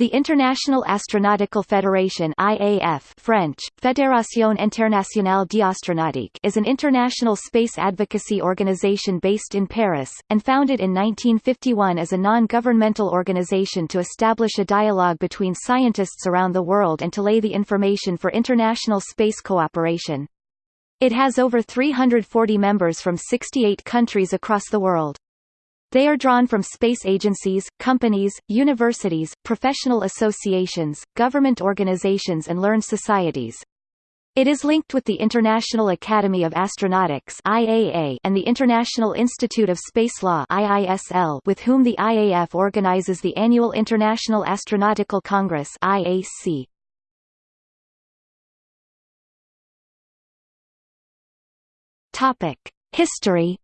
The International Astronautical Federation IAF French, Fédération Internationale d'Astronautique is an international space advocacy organization based in Paris, and founded in 1951 as a non-governmental organization to establish a dialogue between scientists around the world and to lay the information for international space cooperation. It has over 340 members from 68 countries across the world. They are drawn from space agencies, companies, universities, professional associations, government organizations and learned societies. It is linked with the International Academy of Astronautics IAA and the International Institute of Space Law IISL with whom the IAF organizes the annual International Astronautical Congress IAC. Topic: History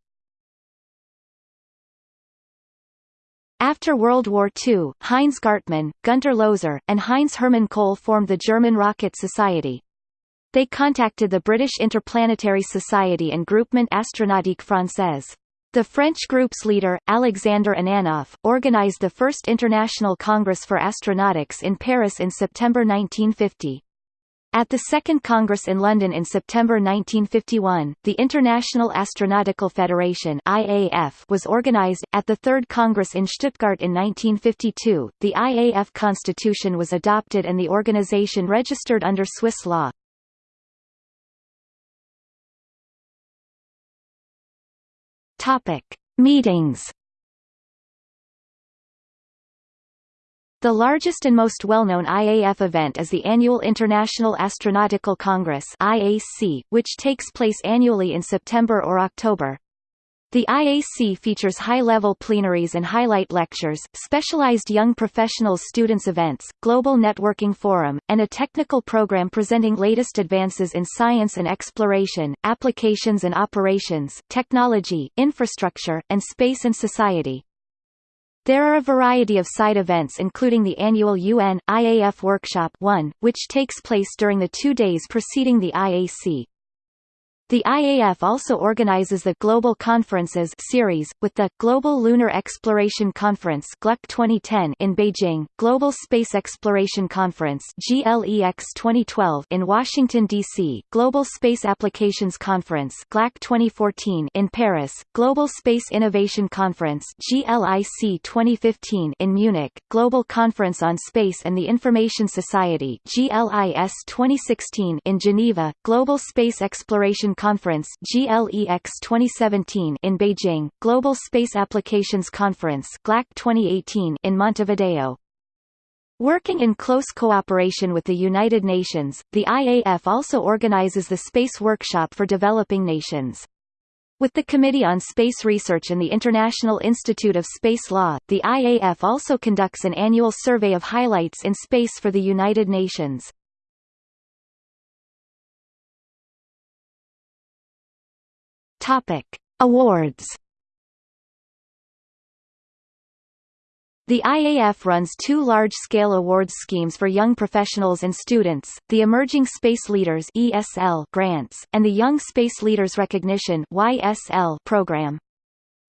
After World War II, Heinz Gartmann, Gunter Loeser, and Heinz Hermann Koelle formed the German Rocket Society. They contacted the British Interplanetary Society and Groupement Astronautique Française. The French group's leader, Alexander Ananoff, organized the first International Congress for Astronautics in Paris in September 1950. At the Second Congress in London in September 1951, the International Astronautical Federation (IAF) was organized. At the Third Congress in Stuttgart in 1952, the IAF constitution was adopted and the organization registered under Swiss law. Topic: Meetings. The largest and most well-known IAF event is the annual International Astronautical Congress IAC, which takes place annually in September or October. The IAC features high-level plenaries and highlight lectures, specialized young professionals students events, global networking forum, and a technical program presenting latest advances in science and exploration, applications and operations, technology, infrastructure, and space and society. There are a variety of side events including the annual UN, IAF Workshop 1, which takes place during the two days preceding the IAC. The IAF also organizes the Global Conferences series, with the Global Lunar Exploration Conference GLUC 2010 in Beijing, Global Space Exploration Conference GLEX 2012 in Washington, D.C., Global Space Applications Conference GLAC 2014 in Paris, Global Space Innovation Conference GLIC 2015 in Munich, Global Conference on Space and the Information Society GLIS 2016 in Geneva, Global Space Exploration Conference GLEX 2017 in Beijing, Global Space Applications Conference GLAC 2018 in Montevideo. Working in close cooperation with the United Nations, the IAF also organizes the Space Workshop for Developing Nations. With the Committee on Space Research and the International Institute of Space Law, the IAF also conducts an annual survey of highlights in space for the United Nations. Topic: Awards. The IAF runs two large-scale awards schemes for young professionals and students, the Emerging Space Leaders ESL grants, and the Young Space Leaders Recognition YSL program.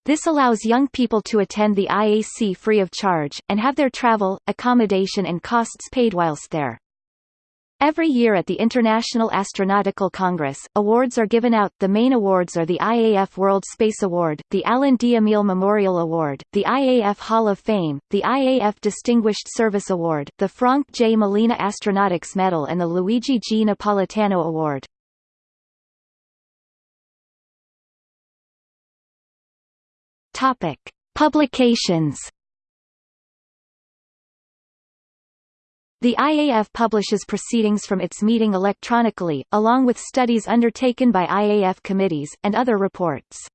This allows young people to attend the IAC free of charge, and have their travel, accommodation and costs paid whilst there. Every year at the International Astronautical Congress, awards are given out. The main awards are the IAF World Space Award, the Alan D. Memorial Award, the IAF Hall of Fame, the IAF Distinguished Service Award, the Frank J. Malina Astronautics Medal and the Luigi G. Napolitano Award. Topic: Publications The IAF publishes proceedings from its meeting electronically, along with studies undertaken by IAF committees, and other reports.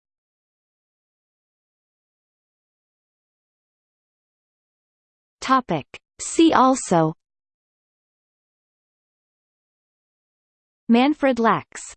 See also. Manfred Lachs